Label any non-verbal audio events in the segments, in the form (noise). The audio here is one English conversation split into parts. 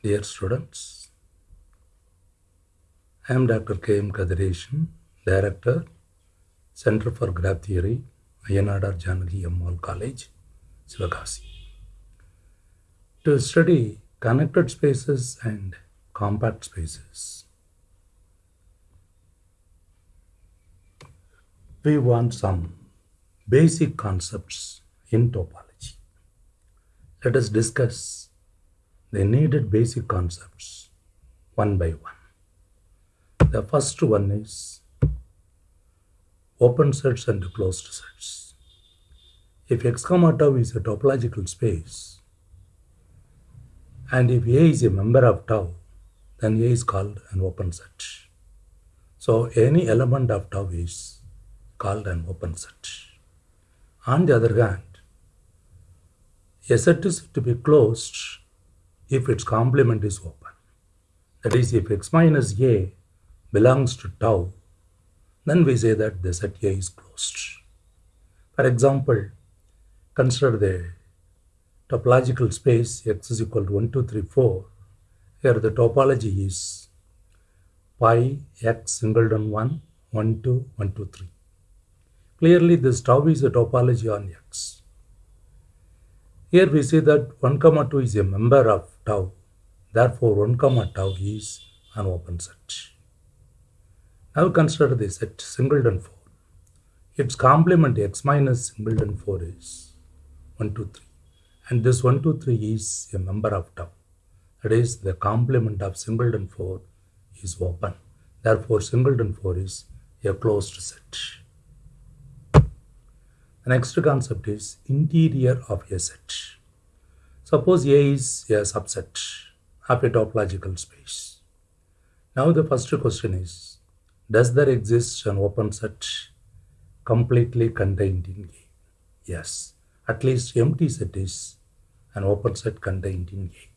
Dear students, I am Dr. K. M. Kathiresan, Director, Center for Graph Theory, Ayya Nadar Janaki Ammal College, Sivakasi. To study connected spaces and compact spaces, we want some basic concepts in topology. Let us discuss the needed basic concepts one by one. The first one is open sets and closed sets. If x comma tau is a topological space, and if A is a member of tau, then A is called an open set. So any element of tau is called an open set. On the other hand, a set is to be closed if its complement is open. That is, if x minus a belongs to tau, then we say that the set A is closed. For example, consider the topological space x is equal to 1, 2, 3, 4. Here the topology is pi x singleton 1, 1, 2, 1, 2, 3. Clearly, this tau is a topology on x. Here we see that 1 comma 2 is a member of tau. Therefore, 1 comma tau is an open set. Now consider the set singleton 4. Its complement x minus singleton 4 is 1, 2, 3. And this 1, 2, 3 is a member of tau. That is, the complement of singleton 4 is open. Therefore, singleton 4 is a closed set. The next concept is interior of a set. Suppose A is a subset of a topological space. Now the first question is, does there exist an open set completely contained in A? Yes, at least empty set is an open set contained in A.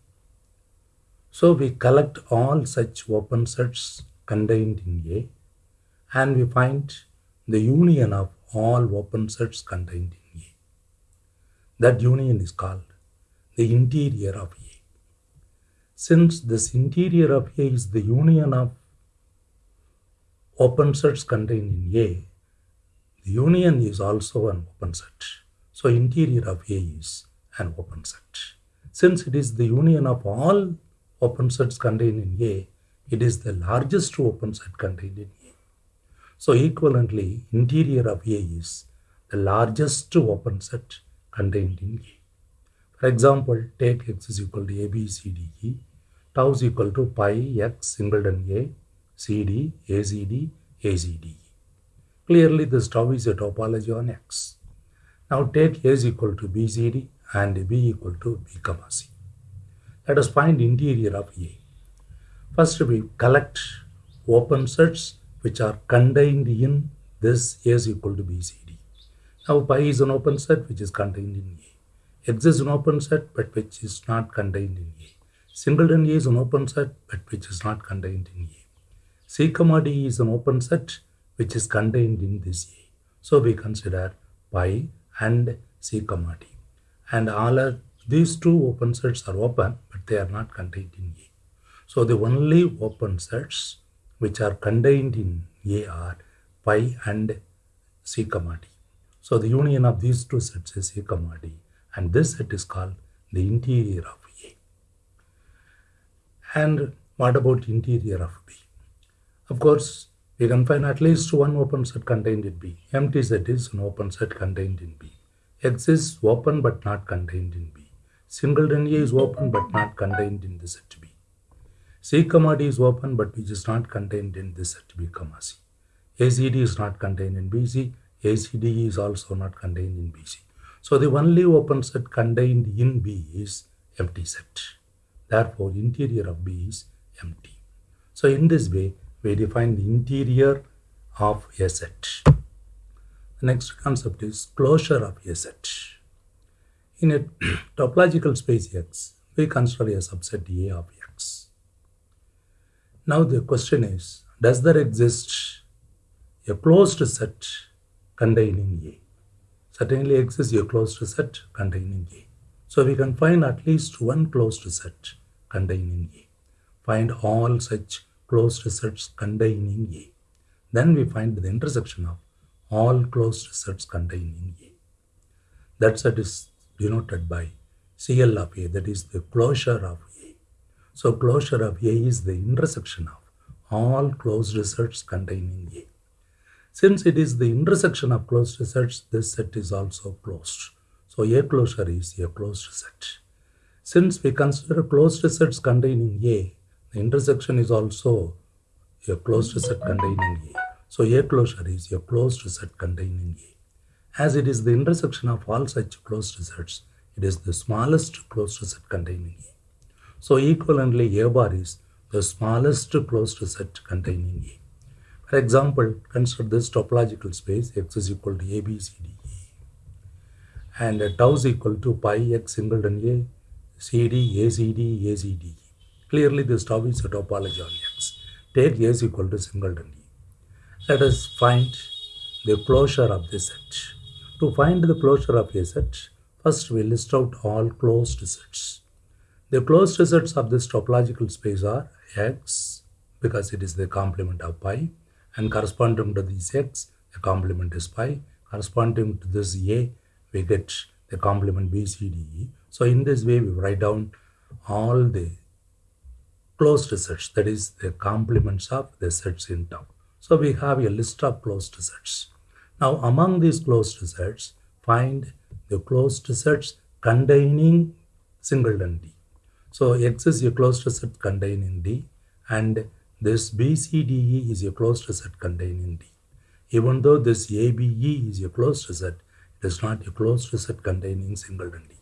So we collect all such open sets contained in A and we find the union of all open sets contained in A. That union is called the interior of A. Since this interior of A is the union of open sets contained in A, the union is also an open set. So interior of A is an open set. Since it is the union of all open sets contained in A, it is the largest open set contained in A. So equivalently, interior of A is the largest open set contained in A. For example, take x is equal to a, b, c, d, e. Tau is equal to pi x singleton a, cd, acd, acd. Clearly, this tau is a topology on x. Now take a is equal to bcd and b equal to b comma c. Let us find interior of A. First, we collect open sets which are contained in this A is equal to BCD. Now, pi is an open set which is contained in A. X is an open set but which is not contained in A. Singleton A is an open set but which is not contained in A. C D is an open set which is contained in this A. So, we consider pi and C comma D. And all these two open sets are open but they are not contained in A. So, the only open sets which are contained in A are pi and C comma D. So the union of these two sets is A D and this set is called the interior of A. And what about interior of B? Of course, we can find at least one open set contained in B. Empty set is an open set contained in B. X is open but not contained in B. Singleton A is open but not contained in the set B. C comma D is open but which is not contained in this set B comma C. ACD is not contained in BC. Is also not contained in BC. So the only open set contained in B is empty set. Therefore, interior of B is empty. So in this way, we define the interior of a set. The next concept is closure of a set. In a (clears throat) topological space X, we consider a subset A of X. Now the question is, does there exist a closed set containing A? Certainly exists a closed set containing A. So we can find at least one closed set containing A. Find all such closed sets containing A. Then we find the intersection of all closed sets containing A. That set is denoted by CL of A, that is the closure of A. So closure of A is the intersection of all closed sets containing A. Since it is the intersection of closed sets, this set is also closed. So A closure is a closed set. Since we consider closed sets containing A, the intersection is also a closed set containing A. So A closure is a closed set containing A. As it is the intersection of all such closed sets, it is the smallest closed set containing A. So equivalently A bar is the smallest closed set containing A. For example, consider this topological space x is equal to a, b, c, d, e. And tau is equal to pi x singleton a, c, d, a, c, d, a, c, d, e. Clearly this tau is a topology on x. Take a is equal to singleton e. Let us find the closure of this set. To find the closure of a set, first we list out all closed sets. The closed sets of this topological space are x because it is the complement of pi and corresponding to this x, the complement is pi. Corresponding to this a, we get the complement b, c, d, e. So in this way, we write down all the closed sets, that is the complements of the sets in tau. So we have a list of closed sets. Now among these closed sets, find the closed sets containing singleton D. So X is a closed set containing D and this BCDE is a closed set containing D. Even though this ABE is a closed set, it is not a closed set containing singleton D.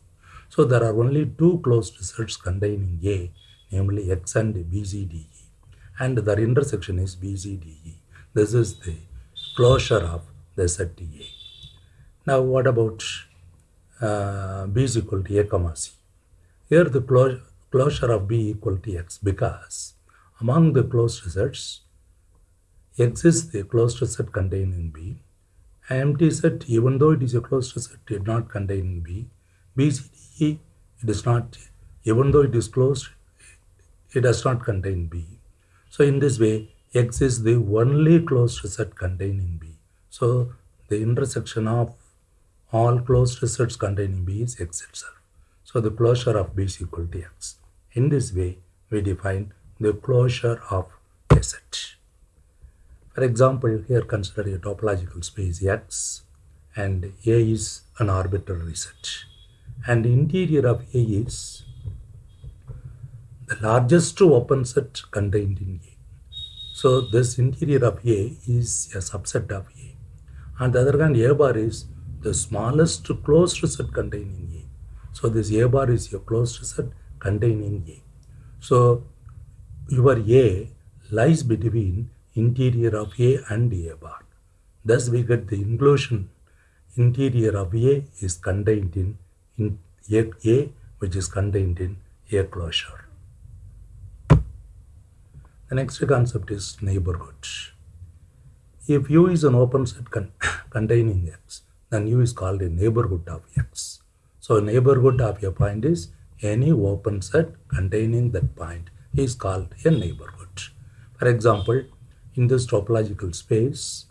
So there are only two closed sets containing A, namely X and BCDE, and their intersection is BCDE. This is the closure of the set A. Now what about uh, B is equal to A comma C? Here the clo closure of B equal to X because among the closed sets, exists the closed set containing B. An Empty set, even though it is a closed set, did not contain B. B, C, D, E, it is not, even though it is closed, it does not contain B. So in this way, X is the only closed set containing B. So the intersection of all closed sets containing B is X itself. So the closure of B is equal to X. In this way, we define the closure of a set. For example, here consider a topological space X and A is an arbitrary set and the interior of A is the largest open set contained in A. So this interior of A is a subset of A. On the other hand, A bar is the smallest closed set containing A. So this A bar is a closed set containing A. So your A lies between interior of A and A bar. Thus we get the inclusion interior of A is contained in, in A, A which is contained in A closure. The next concept is neighborhood. If U is an open set con (coughs) containing X, then U is called a neighborhood of X. So neighborhood of a point is any open set containing that point is called a neighborhood. For example, in this topological space,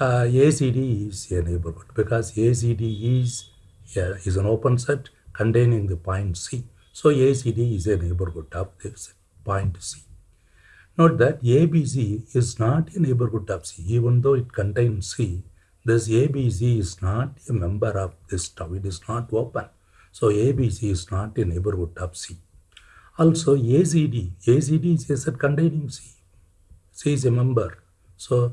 uh, ACD is a neighborhood because ACD is, uh, is an open set containing the point C. So ACD is a neighborhood of this point C. Note that ABC is not a neighborhood of C. Even though it contains C, this ABC is not a member of this tau. It is not open. So ABC is not a neighborhood of C. Also ACD, ACD is a set containing C. C is a member. So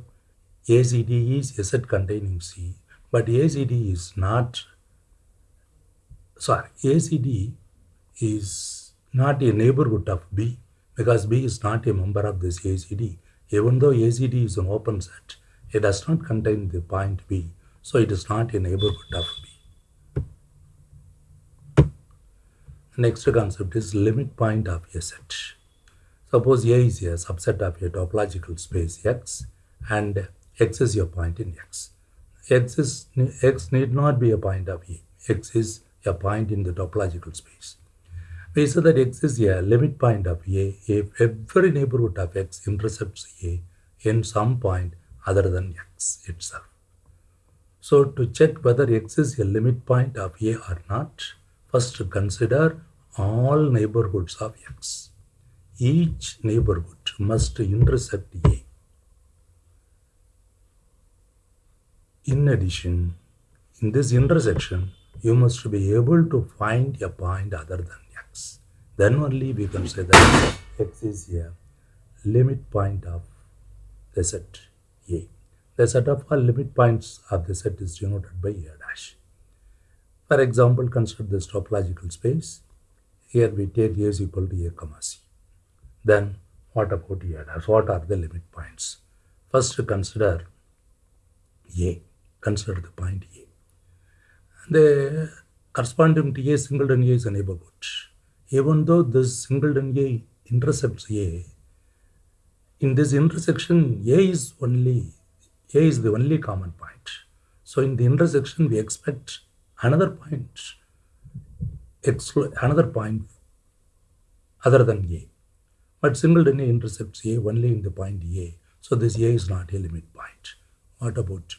ACD is a set containing C, but ACD is not, sorry, ACD is not a neighborhood of B because B is not a member of this ACD. Even though ACD is an open set, it does not contain the point B, so it is not a neighborhood of B. Next concept is limit point of a set. Suppose A is a subset of a topological space X and X is a point in X. X, is, X need not be a point of A. X is a point in the topological space. We say that x is a limit point of A if every neighborhood of x intercepts A in some point other than x itself. So to check whether x is a limit point of A or not, first consider all neighborhoods of x. Each neighborhood must intercept A. In addition, in this intersection, you must be able to find a point other than x. Then only we can say that x is a limit point of the set A. The set of all limit points of the set is denoted by A. For example, consider this topological space. Here we take A is equal to A comma C. Then what about A dash? What are the limit points? First consider A. Consider the point A. The corresponding to A singleton A is a neighborhood. Even though this singleton A intercepts A, in this intersection A is only A is the only common point. So in the intersection we expect another point another point other than A. But singleton intercepts A only in the point A. So this A is not a limit point. What about